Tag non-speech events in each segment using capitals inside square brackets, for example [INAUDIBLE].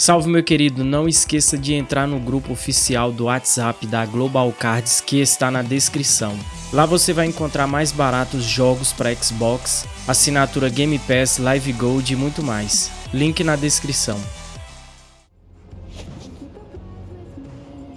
Salve meu querido, não esqueça de entrar no grupo oficial do WhatsApp da Global Cards que está na descrição. Lá você vai encontrar mais baratos jogos para Xbox, assinatura Game Pass, Live Gold e muito mais. Link na descrição.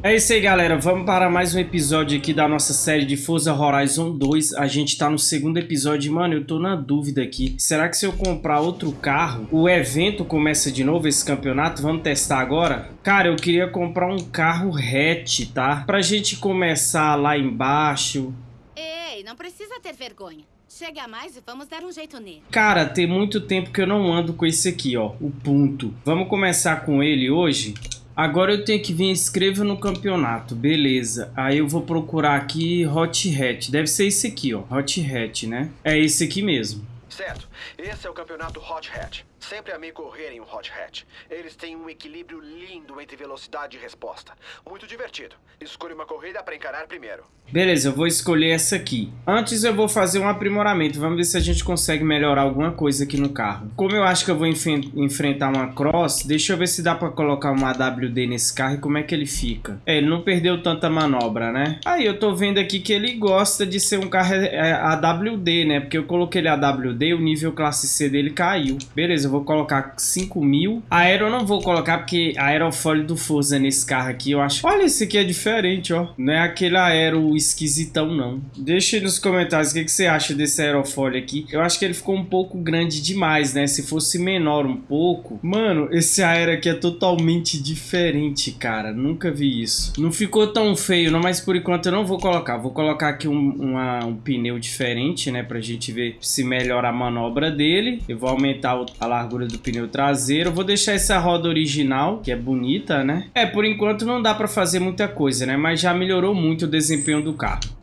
É isso aí, galera. Vamos para mais um episódio aqui da nossa série de Forza Horizon 2. A gente tá no segundo episódio. Mano, eu tô na dúvida aqui. Será que se eu comprar outro carro, o evento começa de novo esse campeonato? Vamos testar agora? Cara, eu queria comprar um carro hatch, tá? Pra gente começar lá embaixo. Ei, não precisa ter vergonha. Chega mais e vamos dar um jeito nele. Cara, tem muito tempo que eu não ando com esse aqui, ó. O ponto. Vamos começar com ele hoje? Agora eu tenho que vir inscreva no campeonato, beleza. Aí eu vou procurar aqui Hot Hat. Deve ser esse aqui, ó. Hot Hat, né? É esse aqui mesmo. Certo. Esse é o campeonato Hot Hat. Sempre amei correr em um Hot Hat. Eles têm um equilíbrio lindo entre velocidade e resposta. Muito divertido. Escolha uma corrida para encarar primeiro. Beleza, eu vou escolher essa aqui. Antes eu vou fazer um aprimoramento. Vamos ver se a gente consegue melhorar alguma coisa aqui no carro. Como eu acho que eu vou enf enfrentar uma Cross, deixa eu ver se dá para colocar uma AWD nesse carro e como é que ele fica. É, ele não perdeu tanta manobra, né? Aí eu tô vendo aqui que ele gosta de ser um carro é, é, AWD, né? Porque eu coloquei ele AWD, o nível classe C dele caiu. Beleza, eu vou colocar 5 mil. Aero eu não vou colocar porque aerofólio do Forza nesse carro aqui, eu acho... Olha, esse aqui é diferente, ó. Não é aquele aero esquisitão, não. Deixa aí nos comentários o que, que você acha desse aerofólio aqui. Eu acho que ele ficou um pouco grande demais, né? Se fosse menor um pouco... Mano, esse aero aqui é totalmente diferente, cara. Nunca vi isso. Não ficou tão feio, não, mas por enquanto eu não vou colocar. Vou colocar aqui um, uma, um pneu diferente, né? Pra gente ver se melhora a manobra dele. Eu vou aumentar a do pneu traseiro. Vou deixar essa roda original, que é bonita, né? É, por enquanto não dá pra fazer muita coisa, né? Mas já melhorou muito o desempenho do carro.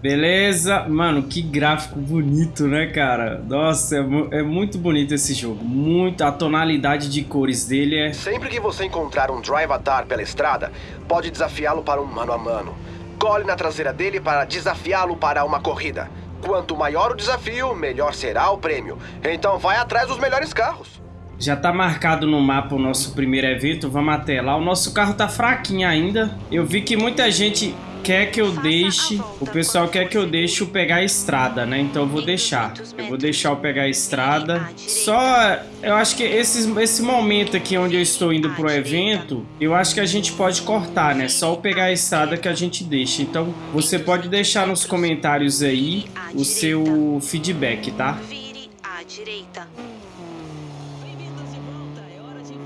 Beleza? Mano, que gráfico bonito, né, cara? Nossa, é, é, muito bonito esse jogo. Muito, a tonalidade de cores dele é... Sempre que você encontrar um Drive Atar pela estrada, pode desafiá-lo para um mano a mano. Cole na traseira dele para desafiá-lo para uma corrida. Quanto maior o desafio, melhor será o prêmio. Então vai atrás dos melhores carros. Já tá marcado no mapa o nosso primeiro evento, vamos até lá. O nosso carro tá fraquinho ainda. Eu vi que muita gente quer que eu deixe, o pessoal quer que eu deixe o pegar a estrada, né? Então eu vou deixar. Eu vou deixar o pegar a estrada. Só, eu acho que esse, esse momento aqui onde eu estou indo pro evento, eu acho que a gente pode cortar, né? Só o pegar a estrada que a gente deixa. Então você pode deixar nos comentários aí o seu feedback, tá? Vire à direita.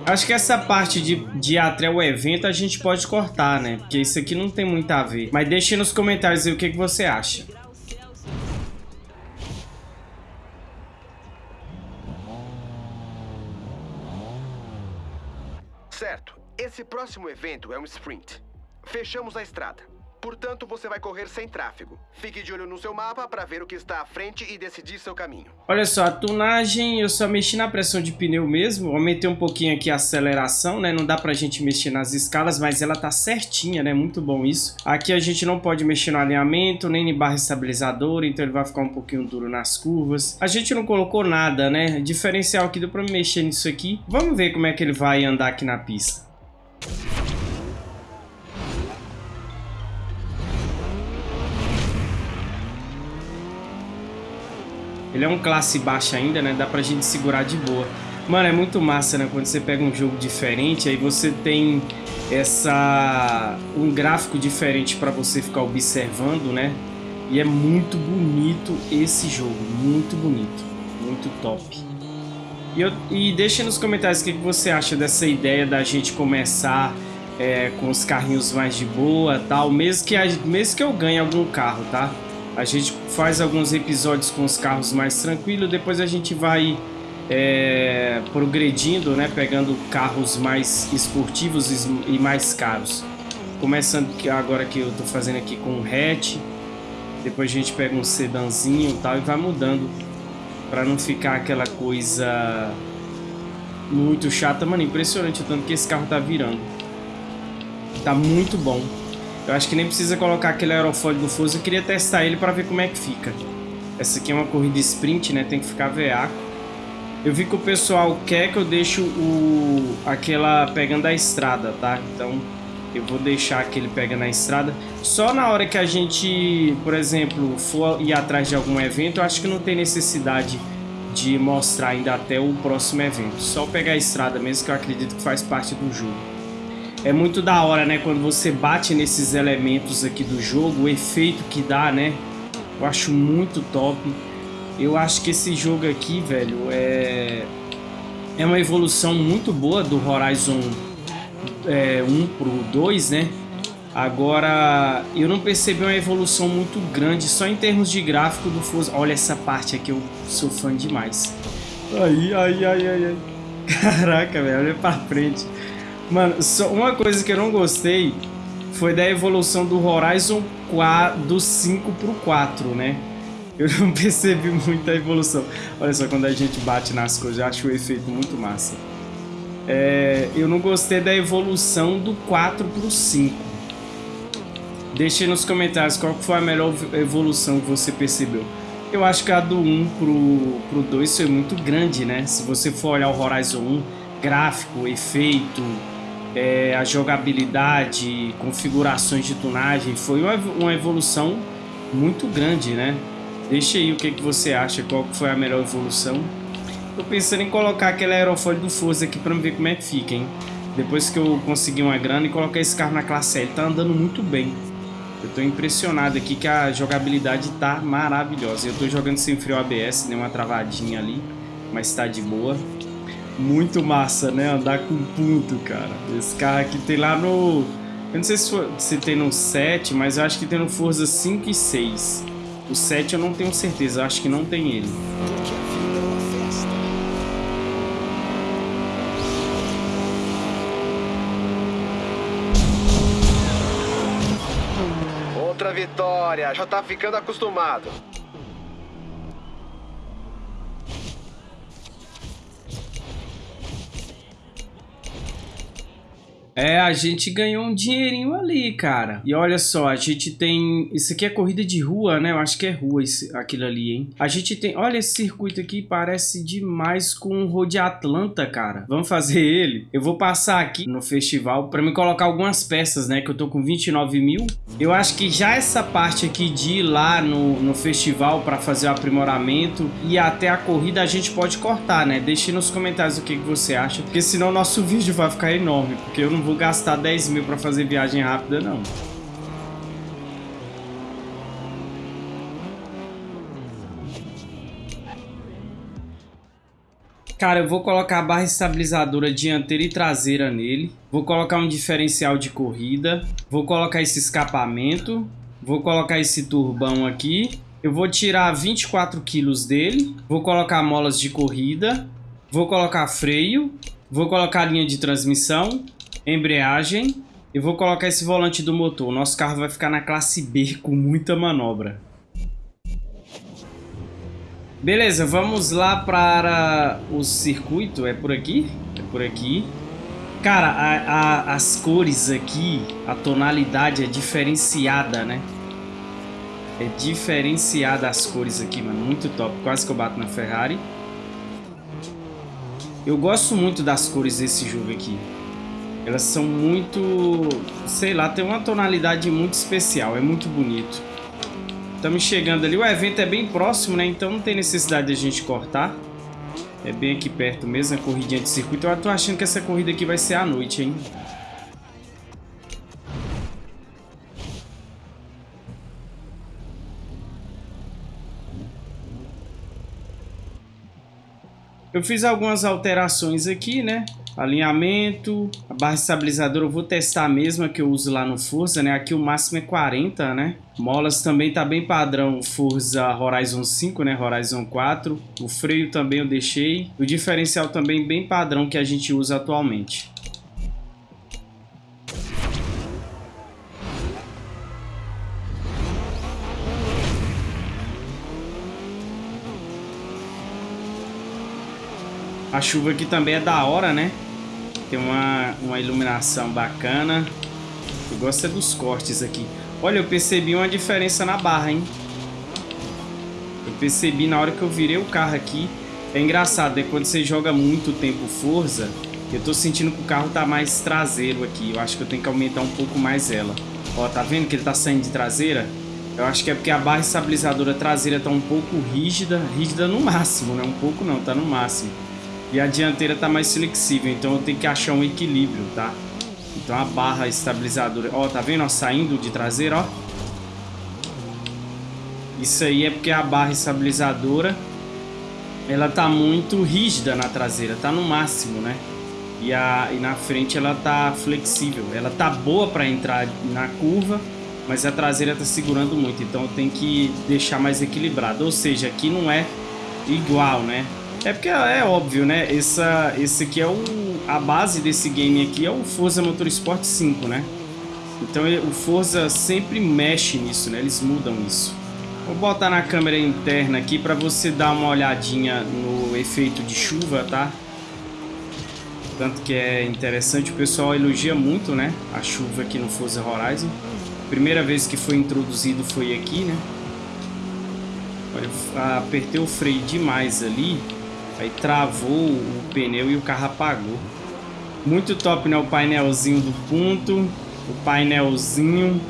Acho que essa parte de, de até o evento a gente pode cortar, né? Porque isso aqui não tem muito a ver. Mas deixe nos comentários aí o que, que você acha. Certo. Esse próximo evento é um sprint. Fechamos a estrada. Portanto, você vai correr sem tráfego. Fique de olho no seu mapa para ver o que está à frente e decidir seu caminho. Olha só, a tunagem eu só mexi na pressão de pneu mesmo. Aumentei um pouquinho aqui a aceleração, né? Não dá pra gente mexer nas escalas, mas ela tá certinha, né? Muito bom isso. Aqui a gente não pode mexer no alinhamento, nem em barra estabilizadora, então ele vai ficar um pouquinho duro nas curvas. A gente não colocou nada, né? Diferencial aqui deu pra mexer nisso aqui. Vamos ver como é que ele vai andar aqui na pista. Ele é um classe baixa ainda, né? Dá pra gente segurar de boa. Mano, é muito massa, né? Quando você pega um jogo diferente, aí você tem essa... um gráfico diferente pra você ficar observando, né? E é muito bonito esse jogo, muito bonito, muito top. E, eu, e deixa nos comentários o que, você acha dessa ideia da gente começar é, com os carrinhos mais de boa tal, mesmo que, mesmo que eu ganhe algum carro, tá? A gente faz alguns episódios com os carros mais tranquilos, depois a gente vai é, progredindo, né, pegando carros mais esportivos e mais caros. Começando agora que eu tô fazendo aqui com um hatch, depois a gente pega um sedanzinho e tal e vai mudando para não ficar aquela coisa muito chata. Mano, impressionante o tanto que esse carro tá virando. Tá muito bom. Eu acho que nem precisa colocar aquele aerofólio do Forza. Eu queria testar ele para ver como é que fica. Essa aqui é uma corrida sprint, né? Tem que ficar veaco. Eu vi que o pessoal quer que eu deixe o, aquela pegando a estrada, tá? Então eu vou deixar aquele pegando a estrada. Só na hora que a gente, por exemplo, for ir atrás de algum evento, eu acho que não tem necessidade de mostrar ainda até o próximo evento. Só pegar a estrada mesmo, que eu acredito que faz parte do jogo. É muito da hora, né? Quando você bate nesses elementos aqui do jogo, o efeito que dá, né? Eu acho muito top. Eu acho que esse jogo aqui, velho, é... É uma evolução muito boa do Horizon é, 1 pro 2, né? Agora, eu não percebi uma evolução muito grande, só em termos de gráfico do Forza. Olha essa parte aqui, eu sou fã demais. Ai, ai, ai, ai, ai. Caraca, velho, olha pra frente. Mano, só uma coisa que eu não gostei foi da evolução do Horizon 4, do 5 pro 4, né? Eu não [LAUGHS] percebi muita evolução. Olha só, quando a gente bate nas coisas, eu acho o efeito muito massa. É, eu não gostei da evolução do 4 pro 5. Deixe nos comentários qual foi a melhor evolução que você percebeu. Eu acho que a do 1 pro, pro 2 foi muito grande, né? Se você for olhar o Horizon 1, gráfico, efeito, é, a jogabilidade, configurações de tunagem, foi uma, evolução muito grande, né? Deixa aí o que, que você acha, qual foi a melhor evolução. Tô pensando em colocar aquele aerofólio do Forza aqui pra ver como é que fica, hein? Depois que eu conseguir uma grana e colocar esse carro na classe L, tá andando muito bem. Eu tô impressionado aqui que a jogabilidade tá maravilhosa. Eu tô jogando sem frio ABS, deu uma travadinha ali, mas tá de boa. Muito massa, né? Andar com ponto, cara. Esse carro aqui tem lá no... Eu não sei se, for, se tem no 7, mas eu acho que tem no Forza 5 e 6. O 7 eu não tenho certeza, acho que não tem ele. vitória. Já tá ficando acostumado. É, a gente ganhou um dinheirinho ali, cara. E olha só, a gente tem... Isso aqui é corrida de rua, né? Eu acho que é rua esse, aquilo ali, hein? A gente tem... Olha esse circuito aqui, parece demais com o Road Atlanta, cara. Vamos fazer ele? Eu vou passar aqui no festival pra me colocar algumas peças, né? Que eu tô com 29 mil. Eu acho que já essa parte aqui de ir lá no, no festival pra fazer o aprimoramento e até a corrida a gente pode cortar, né? Deixe nos comentários o que, que você acha. Porque senão nosso [LAUGHS] vídeo vai ficar enorme. Porque eu não vou vou gastar 10 mil para fazer viagem rápida, não. Cara, eu vou colocar a barra estabilizadora dianteira e traseira nele. Vou colocar um diferencial de corrida. Vou colocar esse escapamento. Vou colocar esse turbão aqui. Eu vou tirar 24 quilos dele. Vou colocar molas de corrida. Vou colocar freio. Vou colocar linha de transmissão embreagem e vou colocar esse volante do motor. O nosso carro vai ficar na classe B com muita manobra. Beleza, vamos lá para o circuito. É por aqui? É por aqui. Cara, a, a, as cores aqui, a tonalidade é diferenciada, né? É diferenciada as cores aqui, mano. Muito top. Quase que eu bato na Ferrari. Eu gosto muito das cores desse jogo aqui. Elas são muito... Sei lá, tem uma tonalidade muito especial. É muito bonito. Estamos chegando ali. O evento é bem próximo, né? Então não tem necessidade de a gente cortar. É bem aqui perto mesmo, a corridinha de circuito. Eu tô achando que essa corrida aqui vai ser à noite, hein? Eu fiz algumas alterações aqui, né? Alinhamento, a barra estabilizadora eu vou testar a mesma que eu uso lá no Forza, né? Aqui o máximo é 40, né? Molas também tá bem padrão Forza Horizon 5, né? Horizon 4. O freio também eu deixei. O diferencial também bem padrão que a gente usa atualmente. A chuva aqui também é da hora, né? Tem uma, uma iluminação bacana. Eu gosto é dos cortes aqui. Olha, eu percebi uma diferença na barra, hein? Eu percebi na hora que eu virei o carro aqui. É engraçado, é quando você joga muito tempo Forza, eu tô sentindo que o carro tá mais traseiro aqui. Eu acho que eu tenho que aumentar um pouco mais ela. Ó, tá vendo que ele tá saindo de traseira? Eu acho que é porque a barra estabilizadora traseira tá um pouco rígida. Rígida no máximo, né? Um pouco não, tá no máximo. E a dianteira tá mais flexível, então eu tenho que achar um equilíbrio, tá? Então a barra estabilizadora... Ó, tá vendo? Ó, saindo de traseira, ó. Isso aí é porque a barra estabilizadora ela tá muito rígida na traseira, tá no máximo, né? E, a, e na frente ela tá flexível, ela tá boa para entrar na curva, mas a traseira tá segurando muito, então tem que deixar mais equilibrado, ou seja, aqui não é igual, né? É porque é óbvio, né? Essa, esse aqui é o, a base desse game aqui é o Forza Motorsport 5, né? Então o Forza sempre mexe nisso, né? Eles mudam isso. Vou botar na câmera interna aqui para você dar uma olhadinha no efeito de chuva, tá? Tanto que é interessante, o pessoal elogia muito, né? A chuva aqui no Forza Horizon. Primeira vez que foi introduzido foi aqui, né? Olha, apertei o freio demais ali, aí travou o pneu e o carro apagou. Muito top, né? O painelzinho do ponto, o painelzinho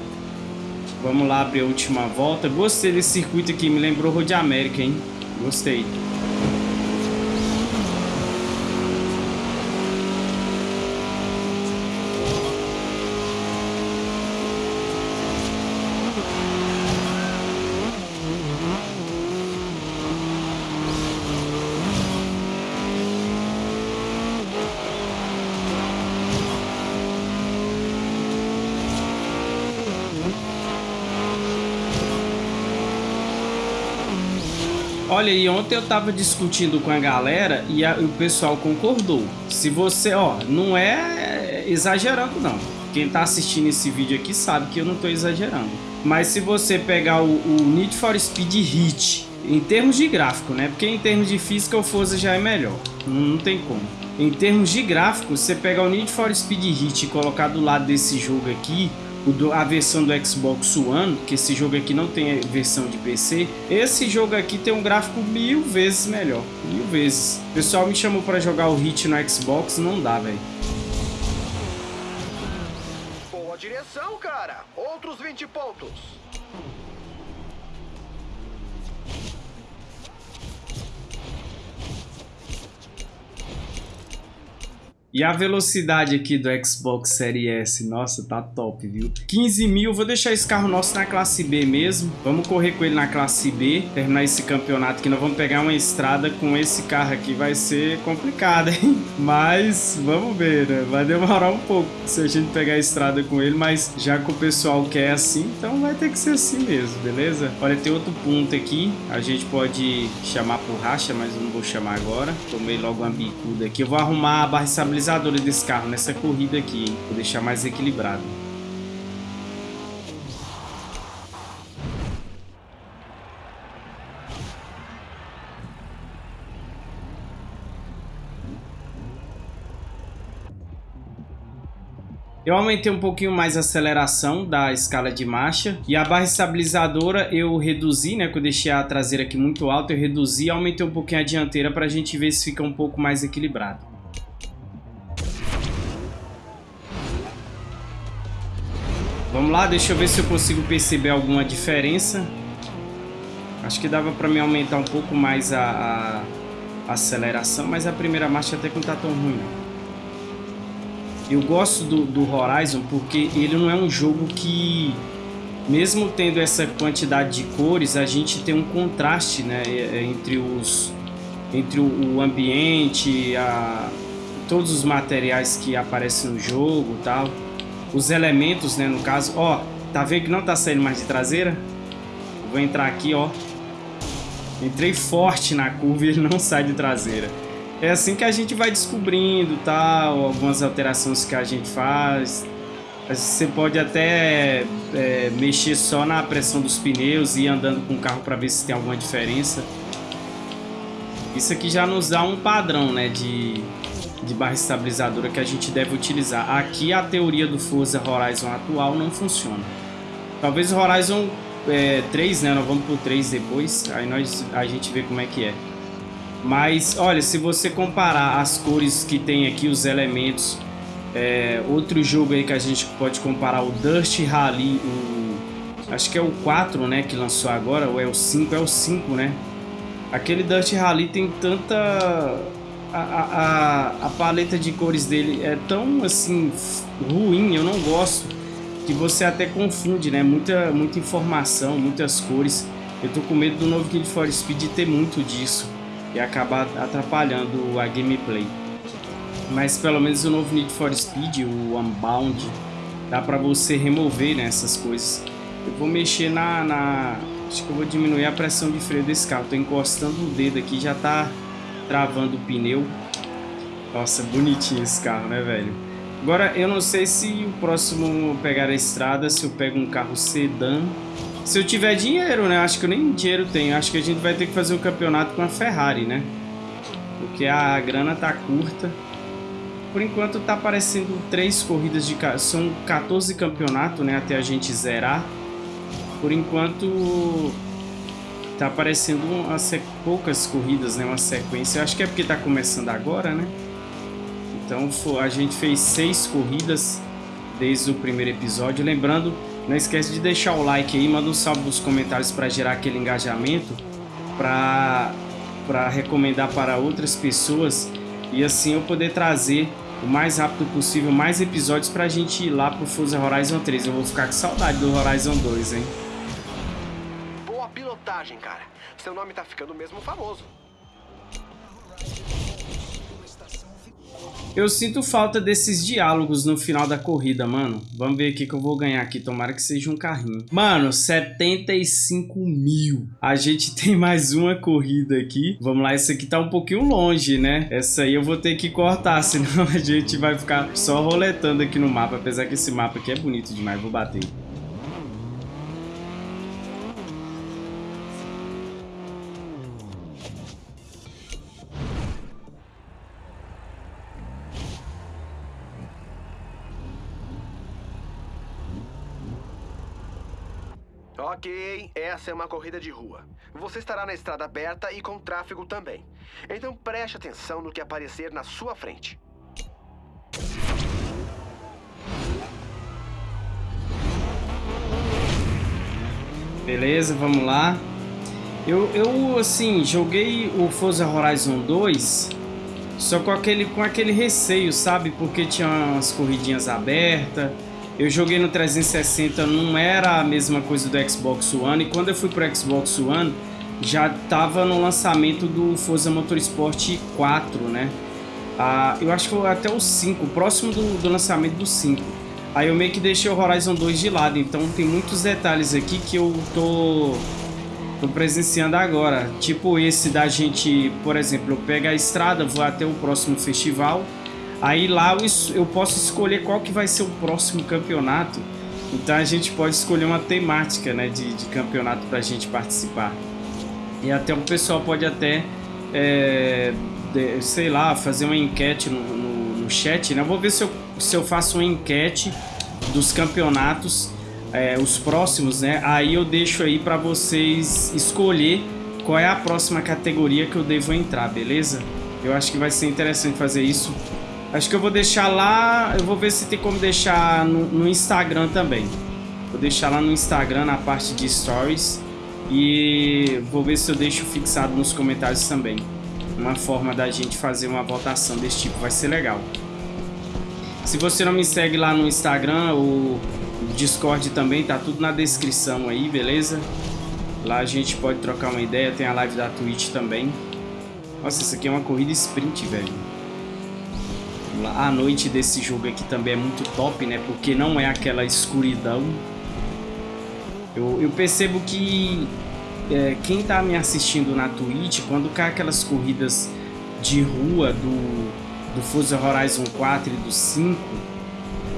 Vamos lá abrir a última volta. Gostei desse circuito aqui, me lembrou Road América, hein? Gostei. Olha, e ontem eu tava discutindo com a galera e, a, o pessoal concordou. Se você, ó, não é exagerando não. Quem tá assistindo esse vídeo aqui sabe que eu não tô exagerando. Mas se você pegar o, o Need for Speed Hit, em termos de gráfico, né? Porque em termos de física o Forza já é melhor. Não, não tem como. Em termos de gráfico, você pegar o Need for Speed Hit e colocar do lado desse jogo aqui, a versão do Xbox One, que esse jogo aqui não tem versão de PC, esse jogo aqui tem um gráfico mil vezes melhor, mil vezes. O pessoal me chamou para jogar o Hit no Xbox, não dá, velho. Boa direção, cara. Outros 20 pontos. E a velocidade aqui do Xbox Series S, nossa, tá top, viu? 15 mil, vou deixar esse carro nosso na classe B mesmo. Vamos correr com ele na classe B, terminar esse campeonato que nós vamos pegar uma estrada com esse carro aqui. Vai ser complicado, hein? [LAUGHS] Mas vamos ver, né? Vai demorar um pouco se a gente pegar a estrada com ele, mas já que o pessoal quer assim, então vai ter que ser assim mesmo, beleza? Olha, tem outro ponto aqui, a gente pode chamar por racha, mas eu não vou chamar agora. Tomei logo uma bicuda aqui. Eu vou arrumar a barra estabilizadora estabilizadora desse carro nessa corrida aqui? Vou deixar mais equilibrado. Eu aumentei um pouquinho mais a aceleração da escala de marcha e a barra estabilizadora eu reduzi, né? Que eu deixei a traseira aqui muito alta, eu reduzi e aumentei um pouquinho a dianteira para a gente ver se fica um pouco mais equilibrado. Vamos lá, deixa eu ver se eu consigo perceber alguma diferença. Acho que dava para me aumentar um pouco mais a, a, aceleração, mas a primeira marcha até que não tá tão ruim. Eu gosto do, do Horizon porque ele não é um jogo que, mesmo tendo essa quantidade de cores, a gente tem um contraste né, entre, os, entre o, o ambiente, a, todos os materiais que aparecem no jogo tal os elementos, né, no caso. Ó, tá vendo que não tá saindo mais de traseira? Vou entrar aqui, ó. Entrei forte na curva e ele não sai de traseira. É assim que a gente vai descobrindo, tal, algumas alterações que a gente faz. Você pode até é, mexer só na pressão dos pneus e ir andando com o carro para ver se tem alguma diferença. Isso aqui já nos dá um padrão, né, de, de barra estabilizadora que a gente deve utilizar. Aqui a teoria do Forza Horizon atual não funciona. Talvez o Horizon é, 3, né? Nós vamos pro 3 depois, aí nós, a gente vê como é que é. Mas, olha, se você comparar as cores que tem aqui, os elementos, é, outro jogo aí que a gente pode comparar, o Dust Rally, o, acho que é o 4, né, que lançou agora, ou é o 5, é o 5, né? Aquele Dust Rally tem tanta... A, a, paleta de cores dele é tão, assim, ruim, eu não gosto, que você até confunde, né? Muita, muita informação, muitas cores. Eu tô com medo do novo Need for Speed ter muito disso e acabar atrapalhando a gameplay. Mas pelo menos o novo Need for Speed, o Unbound, dá pra você remover né, essas coisas. Eu vou mexer na, na... Acho que eu vou diminuir a pressão de freio desse carro. Tô encostando o dedo aqui, já tá travando o pneu. Nossa, bonitinho esse carro, né, velho? Agora, eu não sei se o próximo pegar a estrada, se eu pego um carro sedã se eu tiver dinheiro, né? Acho que eu nem dinheiro tenho. Acho que a gente vai ter que fazer um campeonato com a Ferrari, né? Porque a grana tá curta. Por enquanto tá aparecendo três corridas de... São 14 campeonatos, né? Até a gente zerar. Por enquanto tá aparecendo umas poucas corridas, né? Uma sequência. Eu acho que é porque tá começando agora, né? Então a gente fez seis corridas desde o primeiro episódio. Lembrando não esquece de deixar o like aí, manda um salve nos comentários para gerar aquele engajamento, para para recomendar para outras pessoas e assim eu poder trazer o mais rápido possível mais episódios para a gente ir lá pro Forza Horizon 3. Eu vou ficar com saudade do Horizon 2, hein? Pilotagem, cara. Seu nome tá ficando mesmo famoso. Eu sinto falta desses diálogos no final da corrida, mano. Vamos ver o que eu vou ganhar aqui. Tomara que seja um carrinho. Mano, 75 mil. A gente [LAUGHS] tem mais uma corrida aqui. Vamos lá, essa aqui tá um pouquinho longe, né? Essa aí eu vou ter que cortar, [LAUGHS] senão a gente vai ficar só roletando aqui no mapa. Apesar que esse mapa aqui é bonito demais. Vou bater. Ok, essa é uma corrida de rua. Você estará na estrada aberta e com tráfego também. Então preste atenção no que aparecer na sua frente. Beleza, vamos lá. Eu, eu assim, joguei o Forza Horizon 2 só com aquele, com aquele receio, sabe? Porque tinha umas corridinhas abertas eu joguei no 360, não era a mesma coisa do Xbox One. E quando eu fui pro Xbox One, já tava no lançamento do Forza Motorsport 4, né? Ah, eu acho que até o 5, próximo do, do lançamento do 5. Aí eu meio que deixei o Horizon 2 de lado, então tem muitos detalhes aqui que eu tô, tô presenciando agora. Tipo esse da gente, por exemplo, eu pego a estrada, vou até o próximo festival Aí lá eu, posso escolher qual que vai ser o próximo campeonato. Então a gente pode escolher uma temática né, de, de campeonato para a gente participar. E até o pessoal pode até, é, de, sei lá, fazer uma enquete no, no, no, chat. Né? Eu vou ver se eu, se eu faço uma enquete dos campeonatos, é, os próximos, né? Aí eu deixo aí para vocês escolher qual é a próxima categoria que eu devo entrar, beleza? Eu acho que vai ser interessante fazer isso. Acho que eu vou deixar lá... Eu vou ver se tem como deixar no, no Instagram também. Vou deixar lá no Instagram, na parte de Stories. E vou ver se eu deixo fixado nos comentários também. Uma forma da gente fazer uma votação desse tipo. Vai ser legal. Se você não me segue lá no Instagram, o Discord também, tá tudo na descrição aí, beleza? Lá a gente pode trocar uma ideia, tem a live da Twitch também. Nossa, isso aqui é uma corrida sprint, velho a noite desse jogo aqui também é muito top, né? Porque não é aquela escuridão. Eu, eu percebo que é, quem tá me assistindo na Twitch, quando cai aquelas corridas de rua do, do Forza Horizon 4 e do 5,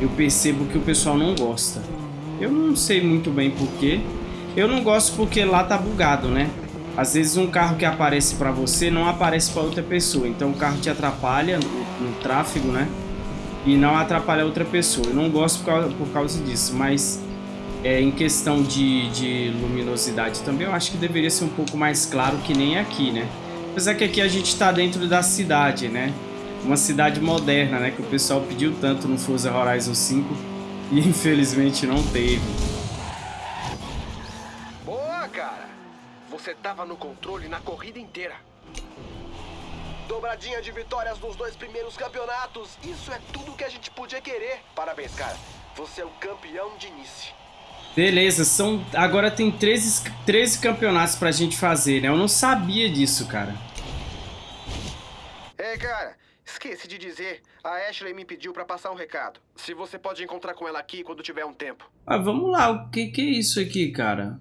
eu percebo que o pessoal não gosta. Eu não sei muito bem porquê. Eu não gosto porque lá tá bugado, né? Às vezes um carro que aparece para você não aparece para outra pessoa, então o carro te atrapalha no, no, tráfego, né? E não atrapalha outra pessoa. Eu não gosto por causa, por causa disso, mas é, em questão de, de luminosidade também eu acho que deveria ser um pouco mais claro que nem aqui, né? Apesar que aqui a gente tá dentro da cidade, né? Uma cidade moderna, né? Que o pessoal pediu tanto no Forza Horizon 5 e infelizmente não teve. Você tava no controle na corrida inteira. Dobradinha de vitórias nos dois primeiros campeonatos. Isso é tudo que a gente podia querer. Parabéns, cara. Você é o campeão de Nice. Beleza, são agora tem 13, 13 campeonatos pra gente fazer, né? Eu não sabia disso, cara. Ei, cara, esqueci de dizer. A Ashley me pediu pra passar um recado. Se você pode encontrar com ela aqui quando tiver um tempo. Ah, vamos lá. O que, que é isso aqui, cara?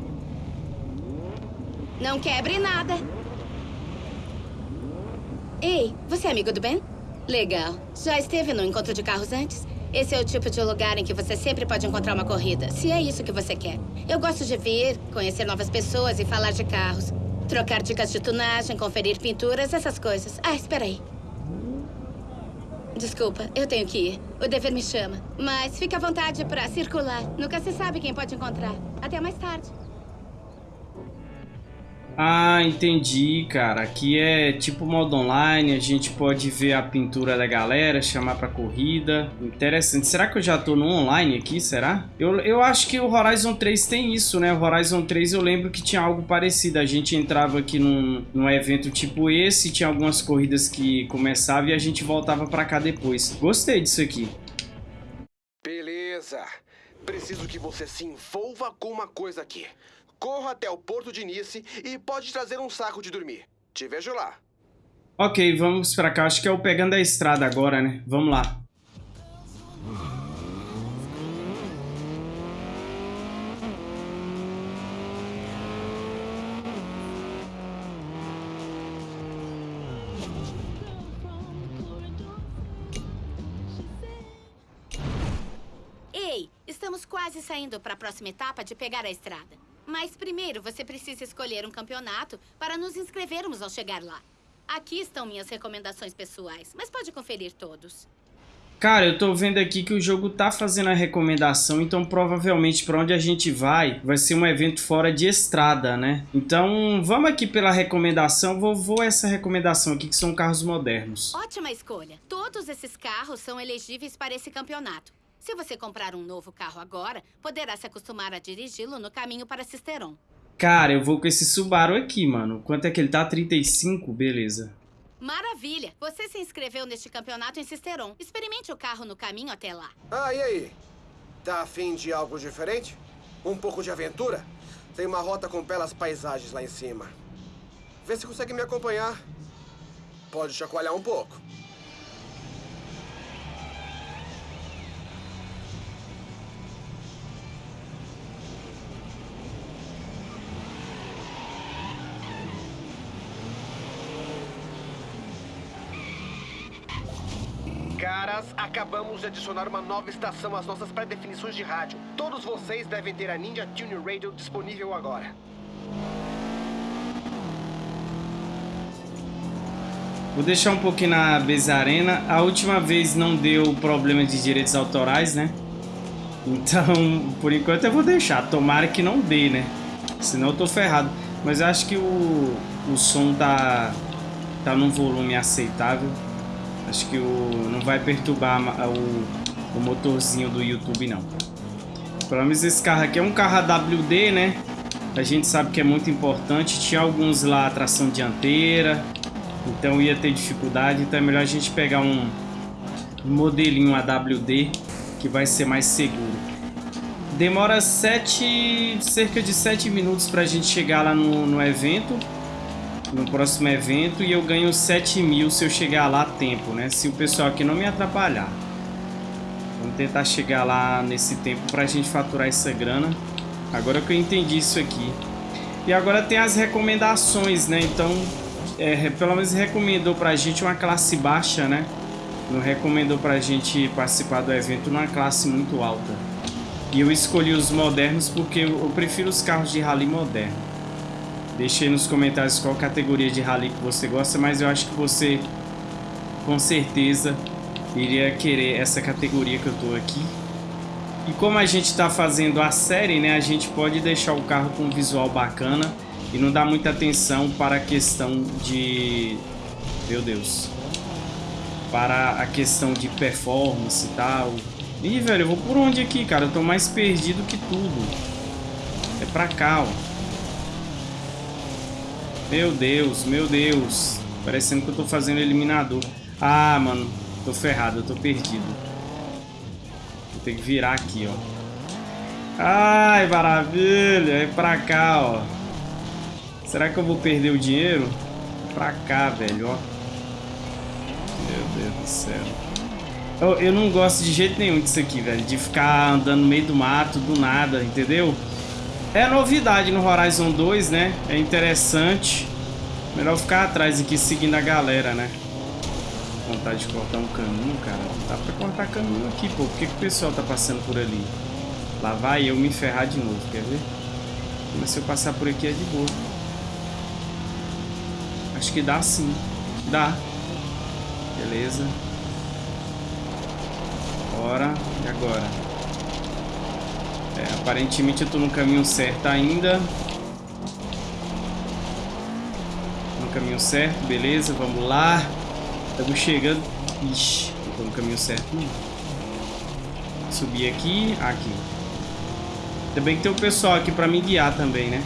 Não quebre nada. Ei, você é amigo do Ben? Legal. Já esteve no encontro de carros antes? Esse é o tipo de lugar em que você sempre pode encontrar uma corrida, se é isso que você quer. Eu gosto de vir, conhecer novas pessoas e falar de carros. Trocar dicas de tunagem, conferir pinturas, essas coisas. Ah, espera aí. Desculpa, eu tenho que ir. O dever me chama. Mas fique à vontade para circular. Nunca se sabe quem pode encontrar. Até mais tarde. Ah, entendi, cara. Aqui é tipo modo online, a gente pode ver a pintura da galera, chamar pra corrida. Interessante. Será que eu já tô no online aqui, será? Eu, eu acho que o Horizon 3 tem isso, né? O Horizon 3 eu lembro que tinha algo parecido. A gente entrava aqui num, num evento tipo esse, tinha algumas corridas que começavam e a gente voltava pra cá depois. Gostei disso aqui. Beleza. Preciso que você se envolva com uma coisa aqui. Corra até o porto de Nice e pode trazer um saco de dormir. Te vejo lá. Ok, vamos pra cá. Acho que é o pegando a estrada agora, né? Vamos lá. Ei, estamos quase saindo para a próxima etapa de pegar a estrada. Mas primeiro você precisa escolher um campeonato para nos inscrevermos ao chegar lá. Aqui estão minhas recomendações pessoais, mas pode conferir todos. Cara, eu tô vendo aqui que o jogo tá fazendo a recomendação, então provavelmente para onde a gente vai, vai ser um evento fora de estrada, né? Então, vamos aqui pela recomendação, vou, vou essa recomendação aqui, que são carros modernos. Ótima escolha. Todos esses carros são elegíveis para esse campeonato. Se você comprar um novo carro agora, poderá se acostumar a dirigi-lo no caminho para Cisteron. Cara, eu vou com esse Subaru aqui, mano. Quanto é que ele tá? 35? Beleza. Maravilha! Você se inscreveu neste campeonato em Cisteron. Experimente o carro no caminho até lá. Ah, e aí? Tá afim de algo diferente? Um pouco de aventura? Tem uma rota com belas paisagens lá em cima. Vê se consegue me acompanhar. Pode chacoalhar um pouco. Caras, acabamos de adicionar uma nova estação às nossas pré-definições de rádio. Todos vocês devem ter a Ninja Tune Radio disponível agora. Vou deixar um pouquinho na Beza Arena. A última vez não deu problema de direitos autorais, né? Então, por enquanto eu vou deixar. Tomara que não dê, né? Senão eu tô ferrado. Mas eu acho que o, o som tá, tá num volume aceitável. Acho que o, não vai perturbar o, o motorzinho do YouTube, não. Pelo menos esse carro aqui é um carro AWD, né? A gente sabe que é muito importante. Tinha alguns lá, tração dianteira. Então ia ter dificuldade. Então é melhor a gente pegar um, modelinho AWD que vai ser mais seguro. Demora sete, cerca de 7 minutos para a gente chegar lá no, no evento no próximo evento e eu ganho 7 mil se eu chegar lá a tempo, né? Se o pessoal aqui não me atrapalhar. Vamos tentar chegar lá nesse tempo pra gente faturar essa grana. Agora que eu entendi isso aqui. E agora tem as recomendações, né? Então, é, pelo menos recomendou pra gente uma classe baixa, né? Não recomendou pra gente participar do evento numa classe muito alta. E eu escolhi os modernos porque eu prefiro os carros de rally moderno. Deixe nos comentários qual categoria de rally que você gosta, mas eu acho que você com certeza iria querer essa categoria que eu tô aqui. E como a gente está fazendo a série, né, a gente pode deixar o carro com um visual bacana e não dar muita atenção para a questão de... Meu Deus. Para a questão de performance e tal. Ih, velho, eu vou por onde aqui, cara? Eu tô mais perdido que tudo. É pra cá, ó. Meu Deus, meu Deus. Parecendo que eu tô fazendo eliminador. Ah, mano. Tô ferrado, eu tô perdido. Vou ter que virar aqui, ó. Ai, maravilha. É pra cá, ó. Será que eu vou perder o dinheiro? Pra cá, velho, ó. Meu Deus do céu. Eu, eu não gosto de jeito nenhum disso aqui, velho. De ficar andando no meio do mato, do nada, entendeu? É novidade no Horizon 2, né? É interessante. Melhor ficar atrás aqui seguindo a galera, né? Vontade de cortar um caminho, cara. Não dá pra cortar caminho aqui, pô. Por que, que o pessoal tá passando por ali? Lá vai eu me ferrar de novo, quer ver? Mas se eu passar por aqui é de boa. Acho que dá sim. Dá. Beleza. Bora. E agora? Aparentemente eu tô no caminho certo ainda. No caminho certo, beleza, vamos lá. Estamos chegando. Ixi, não tô no caminho certo não. Subir aqui, aqui. Ainda bem que tem o pessoal aqui pra me guiar também, né?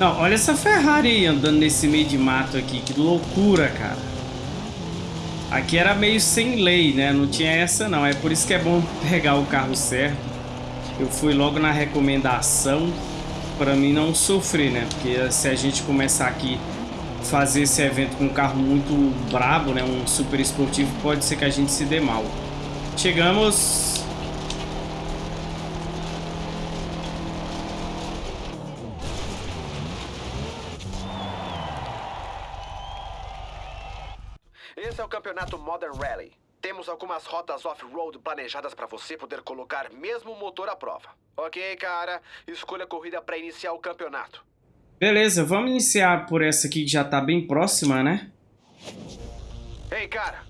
Não, olha essa Ferrari aí andando nesse meio de mato aqui. Que loucura, cara. Aqui era meio sem lei, né? Não tinha essa não. É por isso que é bom [LAUGHS] pegar o carro certo. Eu fui logo na recomendação para mim não sofrer, né? Porque se a gente começar aqui fazer esse evento com um carro muito brabo, né? Um super esportivo, pode ser que a gente se dê mal. Chegamos campeonato Modern Rally. Temos algumas rotas off-road planejadas para você poder colocar mesmo o motor à prova. Ok, cara? Escolha a corrida para iniciar o campeonato. Beleza, vamos iniciar por essa aqui que já tá bem próxima, né? Ei, cara.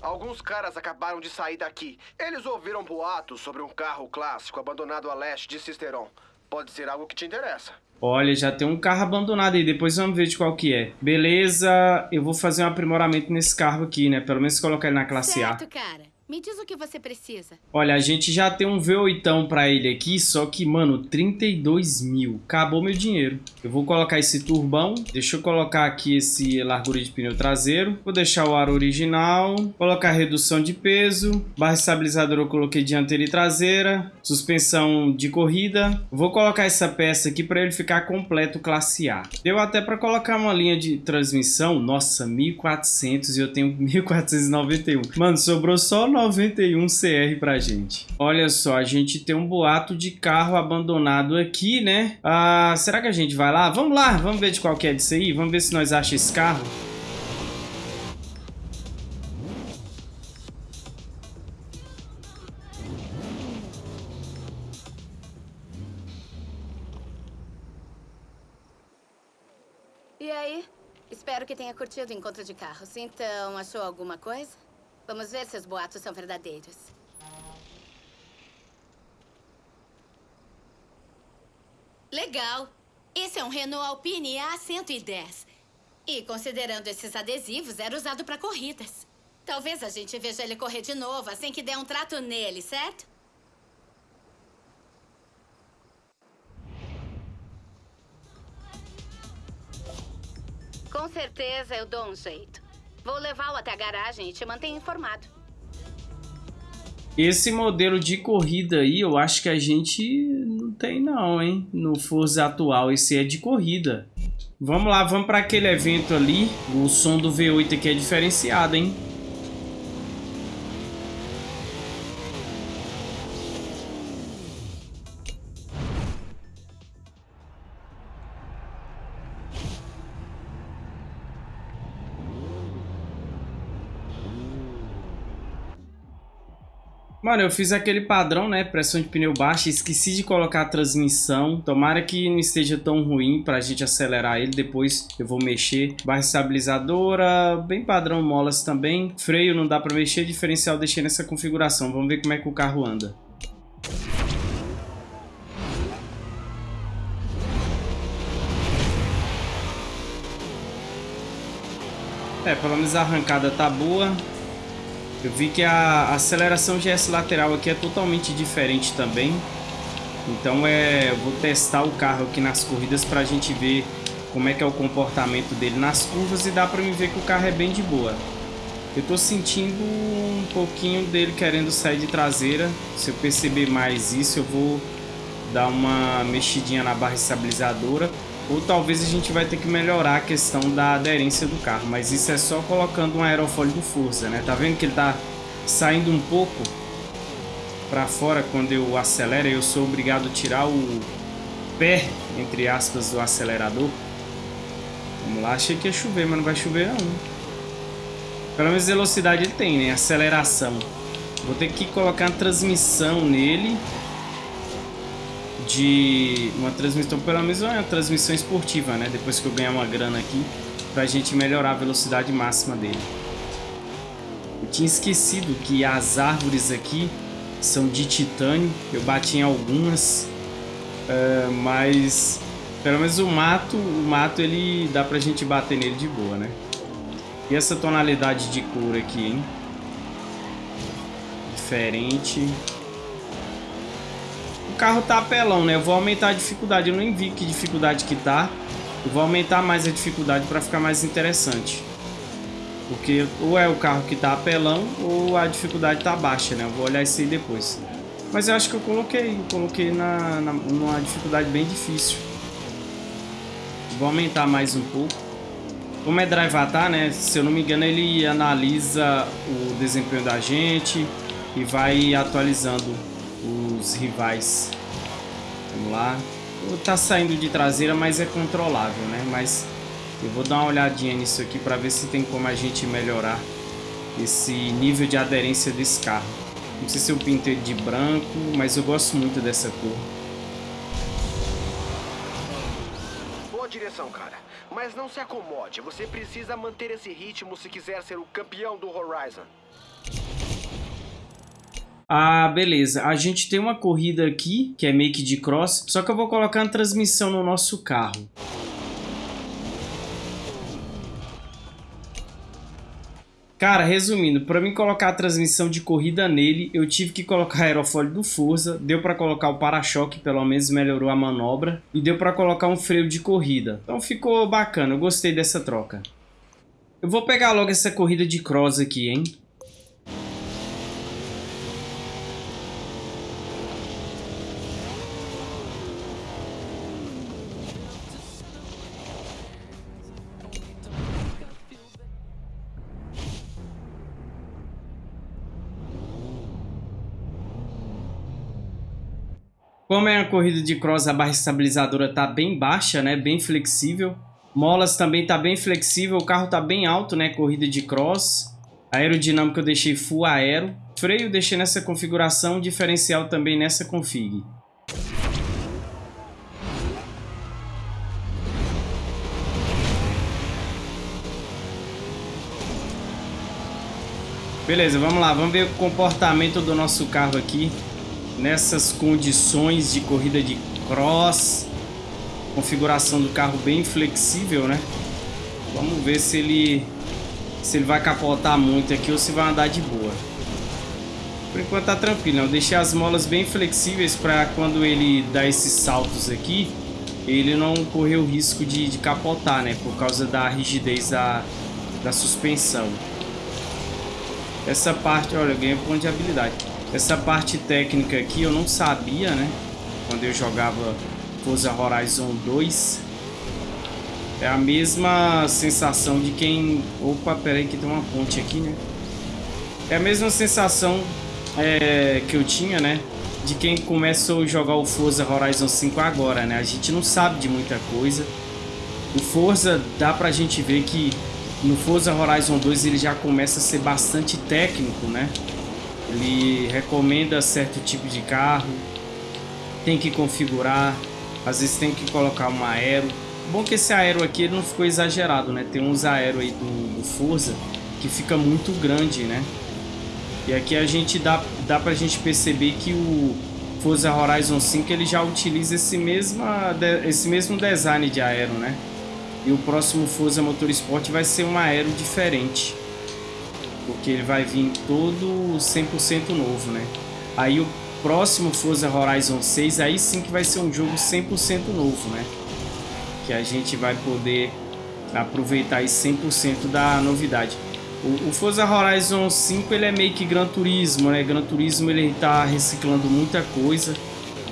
Alguns caras acabaram de sair daqui. Eles ouviram boatos sobre um carro clássico abandonado a leste de Cisteron. Pode ser algo que te interessa. Olha, já tem um carro abandonado aí, depois vamos ver de qual que é. Beleza, eu vou fazer um aprimoramento nesse carro aqui, né? Pelo menos colocar ele na classe certo, A. cara. Me diz o que você precisa. Olha, a gente já tem um V8 pra ele aqui, só que, mano, 32 mil. Acabou meu dinheiro. Eu vou colocar esse turbão. Deixa eu colocar aqui esse largura de pneu traseiro. Vou deixar o ar original. Colocar redução de peso. Barra estabilizadora eu coloquei dianteira e traseira. Suspensão de corrida. Vou colocar essa peça aqui pra ele ficar completo classe A. Deu até pra colocar uma linha de transmissão. Nossa, 1400 e eu tenho [LAUGHS] 1491. Mano, sobrou só 91 CR pra gente. Olha só, a gente tem um boato de carro abandonado aqui, né? Ah, será que a gente vai lá? Vamos lá, vamos ver de qual que é disso aí. Vamos ver se nós achamos esse carro. E aí? Espero que tenha curtido o encontro de carros. Então, achou alguma coisa? Vamos ver se os boatos são verdadeiros. Legal. Esse é um Renault Alpine A110. E, considerando esses adesivos, era usado para corridas. Talvez a gente veja ele correr de novo assim que der um trato nele, certo? Com certeza eu dou um jeito. Vou levá-lo até a garagem e te mantenho informado. Esse modelo de corrida aí, eu acho que a gente não tem não, hein? No Forza atual, esse é de corrida. Vamos lá, vamos para aquele evento ali. O som do V8 aqui é diferenciado, hein? Mano, eu fiz aquele padrão, né? Pressão de pneu baixa. Esqueci de colocar a transmissão. Tomara que não esteja tão ruim pra gente acelerar ele. Depois eu vou mexer. Barra estabilizadora. Bem padrão molas também. Freio não dá pra mexer. Diferencial deixei nessa configuração. Vamos ver como é que o carro anda. É, pelo menos a arrancada tá boa. Eu vi que a aceleração GS lateral aqui é totalmente diferente também. Então é, vou testar o carro aqui nas corridas para a gente ver como é que é o comportamento dele nas curvas e dá para me ver que o carro é bem de boa. Eu tô sentindo um pouquinho dele querendo sair de traseira. Se eu perceber mais isso, eu vou dar uma mexidinha na barra estabilizadora. Ou talvez a gente vai ter que melhorar a questão da aderência do carro. Mas isso é só colocando um aerofólio do Forza, né? Tá vendo que ele tá saindo um pouco para fora quando eu acelero. Eu sou obrigado a tirar o pé, entre aspas, do acelerador. Vamos lá. Achei que ia chover, mas não vai chover não. Pelo menos velocidade ele tem, né? Aceleração. Vou ter que colocar a transmissão nele de uma transmissão, pelo menos uma transmissão esportiva, né? Depois que eu ganhar uma grana aqui, pra gente melhorar a velocidade máxima dele. Eu tinha esquecido que as árvores aqui são de titânio, eu bati em algumas, uh, mas pelo menos o mato, o mato ele dá pra gente bater nele de boa, né? E essa tonalidade de cor aqui, hein? Diferente carro tá apelão, né? Eu vou aumentar a dificuldade. Eu nem vi que dificuldade que tá. Eu vou aumentar mais a dificuldade para ficar mais interessante. Porque ou é o carro que tá apelão ou a dificuldade tá baixa, né? Eu vou olhar isso aí depois. Mas eu acho que eu coloquei. Eu coloquei na, na, numa dificuldade bem difícil. Vou aumentar mais um pouco. Como é Drive Atar, né? Se eu não me engano, ele analisa o desempenho da gente e vai atualizando os rivais. Vamos lá. Tá saindo de traseira, mas é controlável, né? Mas eu vou dar uma olhadinha nisso aqui para ver se tem como a gente melhorar esse nível de aderência desse carro. Não sei se eu pinto ele de branco, mas eu gosto muito dessa cor. Boa direção, cara. Mas não se acomode. Você precisa manter esse ritmo se quiser ser o campeão do Horizon. Ah, beleza. A gente tem uma corrida aqui, que é que de cross, só que eu vou colocar a transmissão no nosso carro. Cara, resumindo, para mim colocar a transmissão de corrida nele, eu tive que colocar [LAUGHS] aerofólio do Forza, deu para colocar o para-choque, pelo menos melhorou a manobra, e deu para colocar um freio de corrida. Então ficou bacana, eu gostei dessa troca. Eu vou pegar logo essa corrida de cross aqui, hein? Como é uma corrida de cross, a barra estabilizadora tá bem baixa, né? Bem flexível. Molas também tá bem flexível, o carro tá bem alto, né? Corrida de cross. Aerodinâmica eu deixei full aero. Freio deixei nessa configuração, diferencial também nessa config. Beleza, vamos lá, vamos ver o comportamento do nosso carro aqui nessas condições de corrida de cross. Configuração do carro bem flexível, né? Vamos ver se ele se ele vai capotar muito aqui ou se vai andar de boa. Por enquanto tá tranquilo? Eu deixei as molas bem flexíveis para quando ele dá esses saltos aqui, ele não correr o risco de, de capotar, né? Por causa da rigidez da, da suspensão. Essa parte, olha, eu ganhei ponto de habilidade. Essa parte técnica aqui eu não sabia, né? Quando eu jogava Forza Horizon 2. É a mesma sensação de quem... Opa, pera aí que tem uma ponte aqui, né? É a mesma sensação é, que eu tinha, né? De quem começou a jogar o Forza Horizon 5 agora, né? A gente não sabe de muita coisa. O Forza dá pra gente ver que no Forza Horizon 2 ele já começa a ser bastante técnico, né? Ele recomenda certo tipo de carro. Tem que configurar. Às vezes tem que colocar um aero. Bom que esse aero aqui não ficou exagerado, né? Tem uns aero aí do, do Forza que fica muito grande, né? E aqui a gente dá, dá pra gente perceber que o Forza Horizon 5 ele já utiliza esse, mesma, esse mesmo design de aero, né? E o próximo Forza Motorsport vai ser um aero diferente. Porque ele vai vir todo 100% novo, né? Aí o próximo Forza Horizon 6, aí sim que vai ser um jogo 100% novo, né? Que a gente vai poder aproveitar 100% da novidade. O, o Forza Horizon 5 ele é meio que Gran Turismo, né? Gran Turismo ele tá reciclando muita coisa.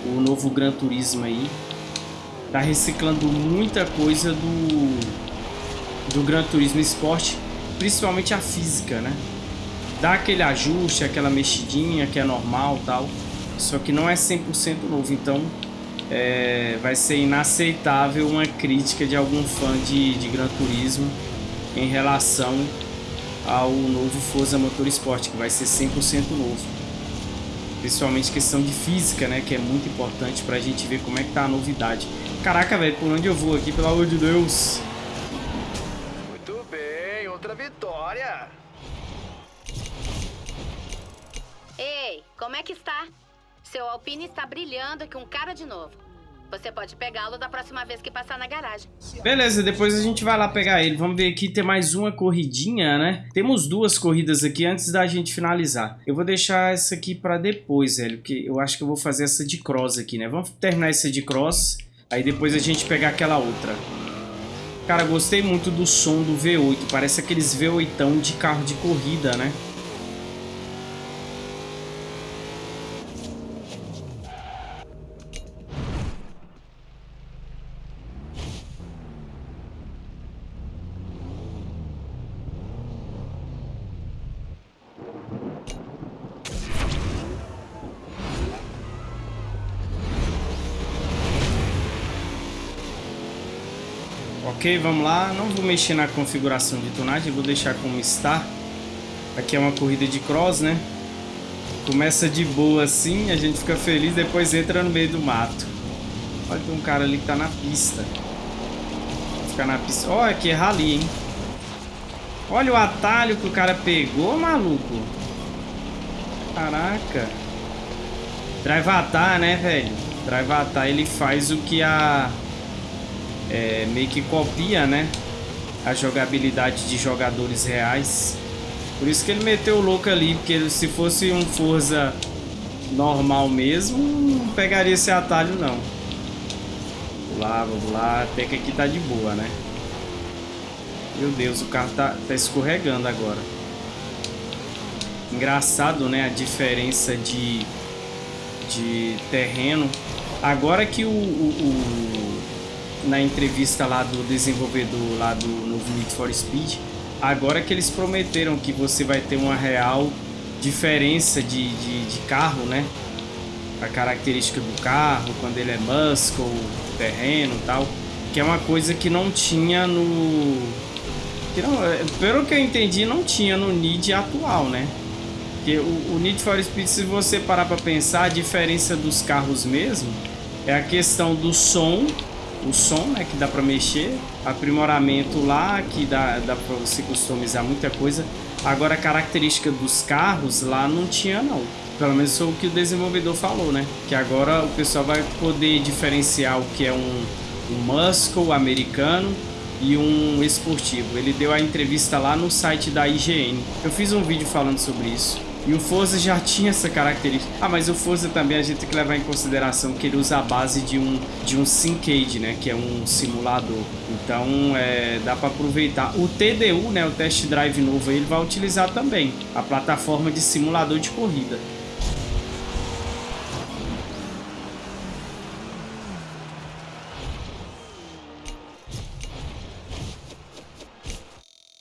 O novo Gran Turismo aí tá reciclando muita coisa do do Gran Turismo Sport, principalmente a física, né? Dá aquele ajuste, aquela mexidinha que é normal, tal. Só que não é 100% novo, então é, vai ser inaceitável uma crítica de algum fã de, de Gran Turismo em relação ao novo Forza Motorsport, que vai ser 100% novo. Principalmente questão de física, né, que é muito importante pra gente ver como é que tá a novidade. Caraca, velho, por onde eu vou aqui, pelo amor de Deus? Como é que está? Seu Alpine está brilhando com cara de novo. Você pode pegá-lo da próxima vez que passar na garagem. Beleza, depois a gente vai lá pegar ele. Vamos ver aqui, tem mais uma corridinha, né? Temos duas corridas aqui antes da gente finalizar. Eu vou deixar essa aqui pra depois, velho, porque eu acho que eu vou fazer essa de cross aqui, né? Vamos terminar essa de cross, aí depois a gente pegar aquela outra. Cara, gostei muito do som do V8, parece aqueles V8 de carro de corrida, né? Ok, vamos lá. Não vou mexer na configuração de tonagem, vou deixar como está. Aqui é uma corrida de cross, né? Começa de boa assim, a gente fica feliz, depois entra no meio do mato. Olha, tem um cara ali que tá na pista. Vou ficar na pista. Olha, aqui é rally, hein? Olha o atalho que o cara pegou, maluco. Caraca. Drivatar, né, velho? Drivatar, ele faz o que a é, meio que copia, né? A jogabilidade de jogadores reais. Por isso que ele meteu o louco ali, porque se fosse um Forza normal mesmo, não pegaria esse atalho não. Vamos lá, vamos lá, até que aqui tá de boa, né? Meu Deus, o carro tá, tá escorregando agora. Engraçado, né? A diferença de, de terreno. Agora que o, o, o na entrevista lá do desenvolvedor lá do novo Need for Speed, agora que eles prometeram que você vai ter uma real diferença de, de, de carro, né? A característica do carro, quando ele é muscle, terreno tal, que é uma coisa que não tinha no... Que não, é, pelo que eu entendi, não tinha no Need atual, né? Porque o, o Need for Speed, se você parar para pensar, a diferença dos carros mesmo é a questão do som o som, né, que dá para mexer, aprimoramento lá, que dá, dá para você customizar muita coisa. Agora a característica dos carros lá não tinha não. Pelo menos foi o que o desenvolvedor falou, né? Que agora o pessoal vai poder diferenciar o que é um, um muscle americano e um esportivo. Ele deu a entrevista lá no site da IGN. Eu fiz um vídeo falando sobre isso. E o Forza já tinha essa característica. Ah, mas o Forza também a gente tem que levar em consideração que ele usa a base de um, de um Syncade, né? Que é um simulador. Então, é, dá para aproveitar. O TDU, né? O Test Drive novo, ele vai utilizar também a plataforma de simulador de corrida.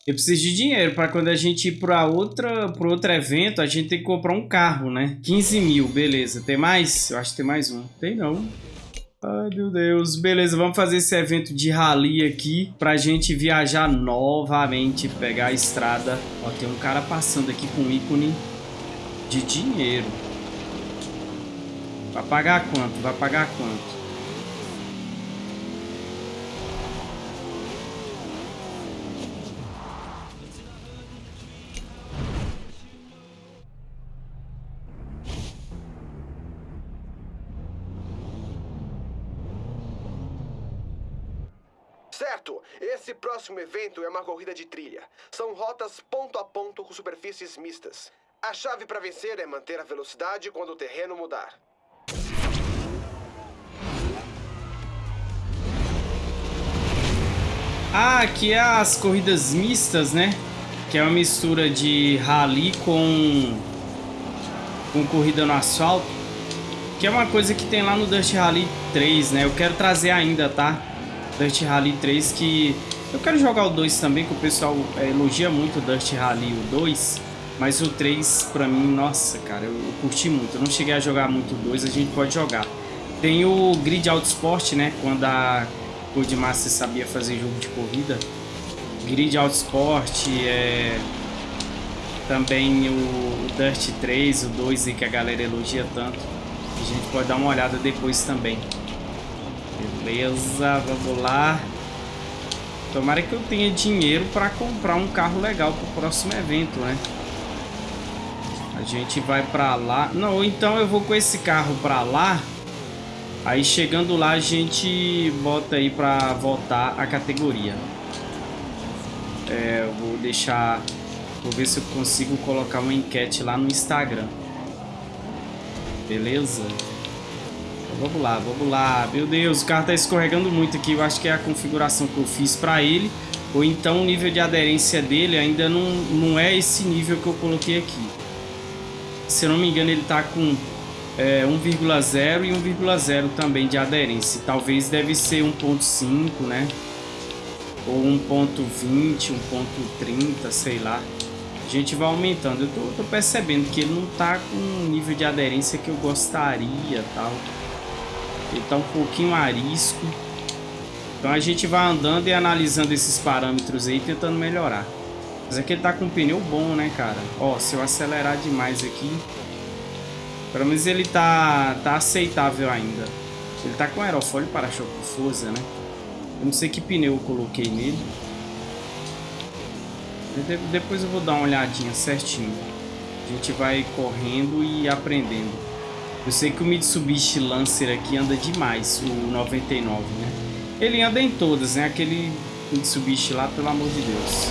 Eu preciso de dinheiro para quando a gente ir para outra, para outro evento, a gente tem que comprar um carro, né? 15 mil, beleza. Tem mais? Eu acho que tem mais um. Tem não. Ai, meu Deus. Beleza, vamos fazer esse evento de rally aqui pra gente viajar novamente, pegar a estrada. Ó, tem um cara passando aqui com ícone De dinheiro. Vai pagar quanto? Vai pagar quanto? Próximo evento é uma corrida de trilha. São rotas ponto a ponto com superfícies mistas. A chave para vencer é manter a velocidade quando o terreno mudar. Ah, aqui é as corridas mistas, né? Que é uma mistura de rally com, com corrida no asfalto. Que é uma coisa que tem lá no Dust Rally 3, né? Eu quero trazer ainda, tá? Dust Rally 3 que... Eu quero jogar o 2 também, que o pessoal é, elogia muito o Dust Rally o 2. Mas o 3, pra mim, nossa, cara, eu, eu curti muito. Eu não cheguei a jogar muito o 2, a gente pode jogar. Tem o Grid Auto Sport, né? Quando a Codemaster sabia fazer jogo de corrida. Grid Auto Sport, é... também o, Dust 3, o 2 aí que a galera elogia tanto. A gente pode dar uma olhada depois também. Beleza, vamos lá. Tomara que eu tenha dinheiro para comprar um carro legal para o próximo evento, né? A gente vai para lá. Não, então eu vou com esse carro para lá. Aí chegando lá a gente bota aí para voltar a categoria. É, eu vou deixar... Vou ver se eu consigo colocar uma enquete lá no Instagram. Beleza? Vamos lá, vamos lá. Meu Deus, o carro tá escorregando muito aqui. Eu acho que é a configuração que eu fiz para ele. Ou então o nível de aderência dele ainda não, não é esse nível que eu coloquei aqui. Se eu não me engano, ele tá com é, 1,0 e 1,0 também de aderência. Talvez deve ser 1.5, né? Ou 1.20, 1.30, sei lá. A gente vai aumentando. Eu tô, tô, percebendo que ele não tá com um nível de aderência que eu gostaria tal. Ele tá um pouquinho arisco. Então a gente vai andando e analisando esses parâmetros aí, tentando melhorar. Mas aqui ele tá com um pneu bom, né, cara? Ó, se eu acelerar demais aqui... Pelo menos ele tá, tá aceitável ainda. Ele tá com aerofólio para-choque Forza, né? Eu não sei que pneu eu coloquei nele. Depois eu vou dar uma olhadinha certinho. A gente vai correndo e aprendendo. Eu sei que o Mitsubishi Lancer aqui anda demais, o 99, né? Ele anda em todas, né? Aquele Mitsubishi lá, pelo amor de Deus.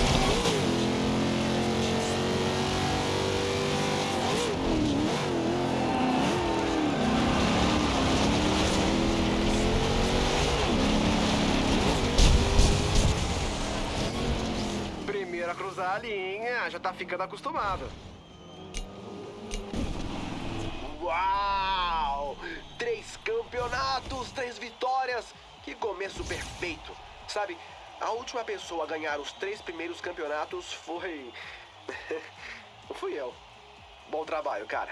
cruzar a linha, já tá ficando acostumado. Uau! Três campeonatos, três vitórias. Que começo perfeito. Sabe, a última pessoa a ganhar os três primeiros campeonatos foi... [LAUGHS] Fui eu. Bom trabalho, cara.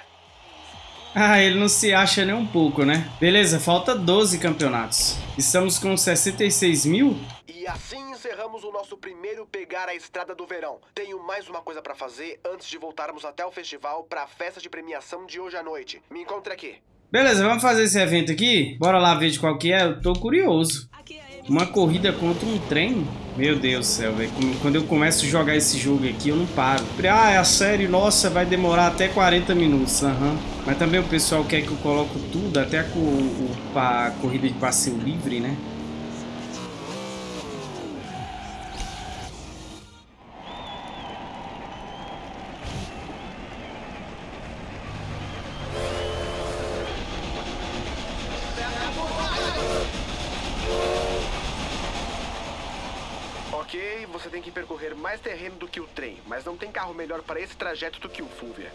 Ah, ele não se acha nem um pouco, né? Beleza, falta 12 campeonatos. Estamos com 66 mil? E assim encerramos o nosso primeiro Pegar a Estrada do Verão. Tenho mais uma coisa para fazer antes de voltarmos até o festival para a festa de premiação de hoje à noite. Me encontre aqui. Beleza, vamos fazer esse evento aqui? Bora lá ver de qual que é? Eu tô curioso. Uma corrida contra um trem? Meu Deus do céu, velho. Quando eu começo a jogar esse jogo aqui, eu não paro. Ah, é a série, nossa, vai demorar até 40 minutos. Uhum. Mas também o pessoal quer que eu coloque tudo, até a, a, a corrida de passeio livre, né? Que o trem, mas não tem carro melhor para esse trajeto do que o Fulvia.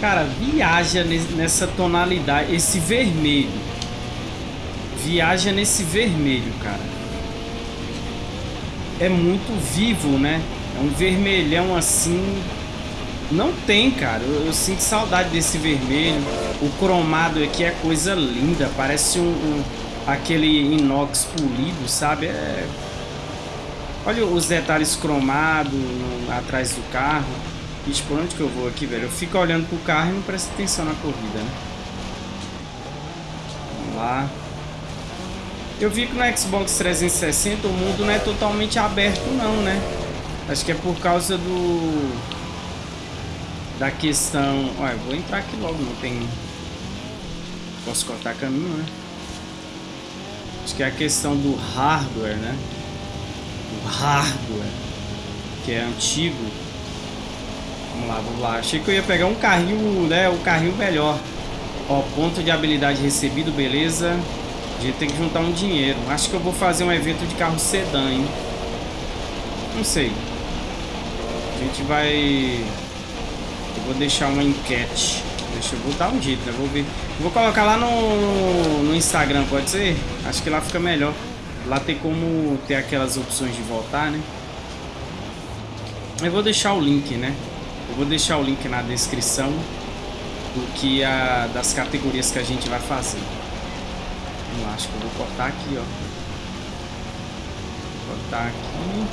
Cara, viaja nessa tonalidade, esse vermelho. Viaja nesse vermelho, cara. É muito vivo, né? É um vermelhão assim, não tem, cara. Eu, eu, sinto saudade desse vermelho. O cromado aqui é coisa linda. Parece um, um, aquele inox polido, sabe? É... Olha os detalhes cromados atrás do carro. Ixi, por onde que eu vou aqui, velho? Eu fico olhando pro carro e não presto atenção na corrida, né? Vamos lá. Eu vi que no Xbox 360 o mundo não é totalmente aberto não, né? Acho que é por causa do... Da questão... Olha, eu vou entrar aqui logo, não tem... Posso cortar caminho, né? Acho que é a questão do hardware, né? O hardware. Que é antigo. Vamos lá, vamos lá. Achei que eu ia pegar um carrinho, né? O um carrinho melhor. Ó, ponto de habilidade recebido, beleza. A gente tem que juntar um dinheiro. Acho que eu vou fazer um evento de carro sedã, hein? Não sei. A gente vai... Eu vou deixar uma enquete. Deixa eu vou dar um jeito, né? Vou ver. Vou colocar lá no, no Instagram, pode ser? Acho que lá fica melhor. Lá tem como ter aquelas opções de voltar, né? Eu vou deixar o link, né? Eu vou deixar o link na descrição do que a, das categorias que a gente vai fazer. Lá, acho que eu vou cortar aqui, ó. Vou cortar aqui.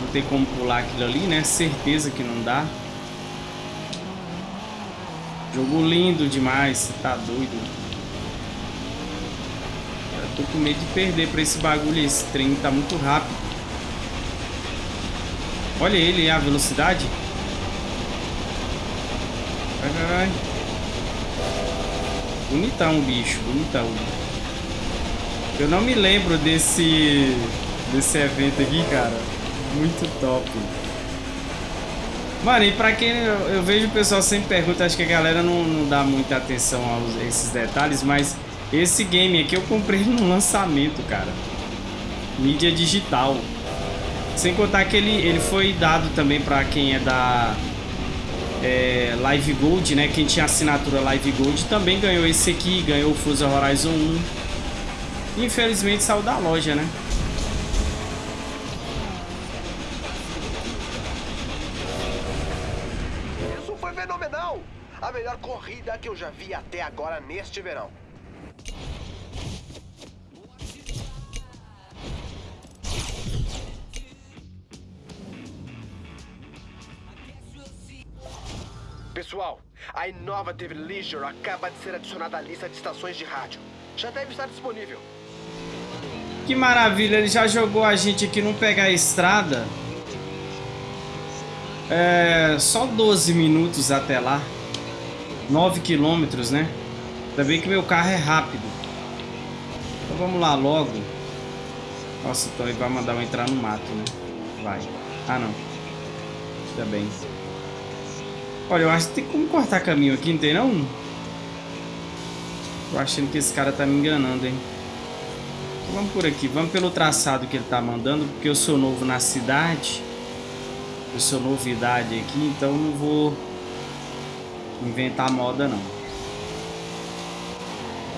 Não tem como pular aquilo ali, né? Certeza que não dá. Jogo lindo demais, tá doido. Eu tô com medo de perder pra esse bagulho. Esse trem tá muito rápido. Olha ele, a velocidade. Vai, vai, vai. Bonitão bicho, bonitão. Eu não me lembro desse desse evento aqui, cara. Muito top. Mano, e pra quem eu, eu, vejo o pessoal sempre pergunta, acho que a galera não, não dá muita atenção a esses detalhes, mas esse game aqui eu comprei [LAUGHS] no lançamento, cara. Mídia digital. Sem contar que ele, ele foi dado também pra quem é da é, Live Gold, né? Quem tinha assinatura Live Gold também ganhou esse aqui, ganhou o Forza Horizon 1. Infelizmente saiu da loja, né? Corrida que eu já vi até agora neste verão. Pessoal, a Innovative Leisure acaba de ser adicionada à lista de estações de rádio. Já deve estar disponível. Que maravilha, ele já jogou a gente aqui não pegar a estrada. É, só 12 minutos até lá. 9 quilômetros, né? Ainda bem que meu carro é rápido. Então vamos lá logo. Nossa, então ele vai mandar eu entrar no mato, né? Vai. Ah, não. Ainda bem. Olha, eu acho que tem como cortar caminho aqui, não tem não? Tô achando que esse cara tá me enganando, hein? Vamos por aqui, vamos pelo traçado que ele tá mandando, porque eu sou novo na cidade. Eu sou novidade aqui, então não vou inventar moda não.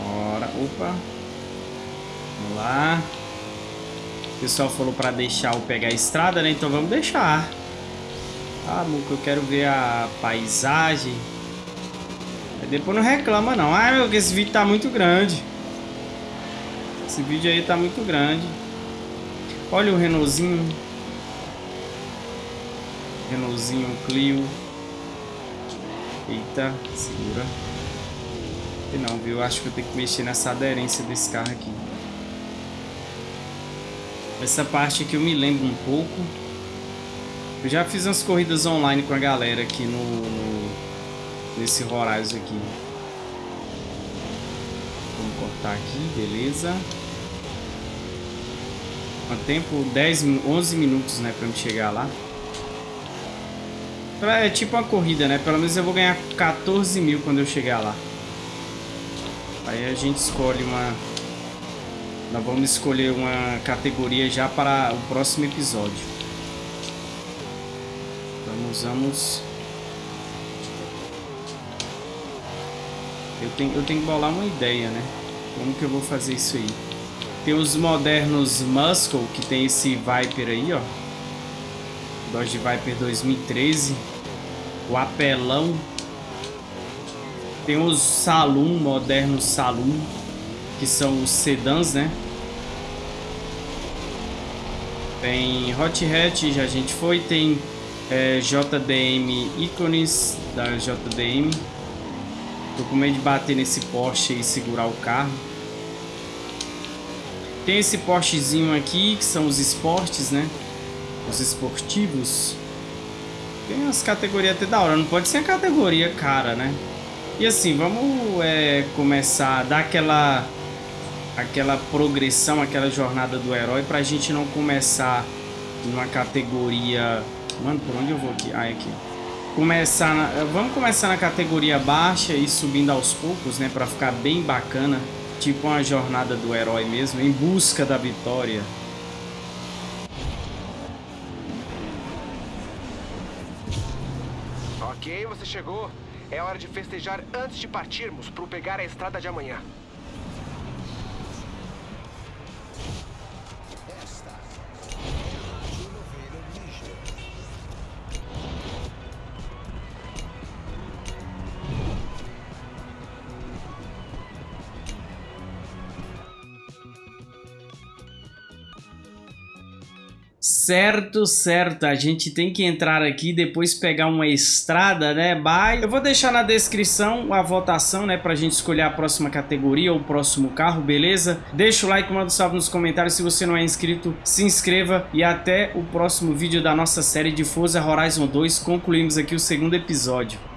Bora, opa. Vamos lá. O pessoal falou para deixar eu pegar a estrada, né? Então vamos deixar. Ah, Muco, eu quero ver a paisagem. Aí depois não reclama não. Ah, meu, que esse vídeo tá muito grande. Esse vídeo aí tá muito grande. Olha o Renaultzinho. Renaultzinho Clio. Eita, segura. E não, viu? Acho que eu tenho que mexer nessa aderência desse carro aqui. Essa parte aqui eu me lembro um pouco. Eu já fiz umas corridas online com a galera aqui no, no nesse Horizon aqui. Vamos cortar aqui, beleza. Quanto tempo? 10, 11 minutos, né, pra me chegar lá. É tipo uma corrida, né? Pelo menos eu vou ganhar 14 mil quando eu chegar lá. Aí a gente escolhe uma... Nós vamos escolher uma categoria já para o próximo episódio. Vamos, vamos... Eu tenho, eu tenho que bolar uma ideia, né? Como que eu vou fazer isso aí? Tem os modernos Muscle, que tem esse Viper aí, ó. Dodge Viper 2013. O apelão. Tem os Saloon, modernos Saloon. que são os sedãs, né? Tem Hot Hatch, já a gente foi, tem é, JDM ícones da JDM. Tô com medo de bater nesse Porsche e segurar o carro. Tem esse Porschezinho aqui, que são os esportes, né? Os esportivos. Tem as categorias até da hora, não pode ser a categoria cara, né? E assim, vamos é, começar a dar aquela, aquela progressão, aquela jornada do herói pra gente não começar numa categoria... Mano, por onde eu vou aqui? Ah, é aqui. Começar na... Vamos começar na categoria baixa e subindo aos poucos, né? Pra ficar bem bacana. Tipo uma jornada do herói mesmo, em busca da vitória. Ok, você chegou. É hora de festejar antes de partirmos para pegar a estrada de amanhã. Certo, certo. A gente tem que entrar aqui depois pegar uma estrada, né? Bye. Eu vou deixar na descrição a votação, né? Pra gente escolher a próxima categoria ou o próximo carro, beleza? Deixa o like, manda um salve nos comentários. Se você não é inscrito, se inscreva. E até o próximo vídeo da nossa série de Forza Horizon 2. Concluímos aqui o segundo episódio.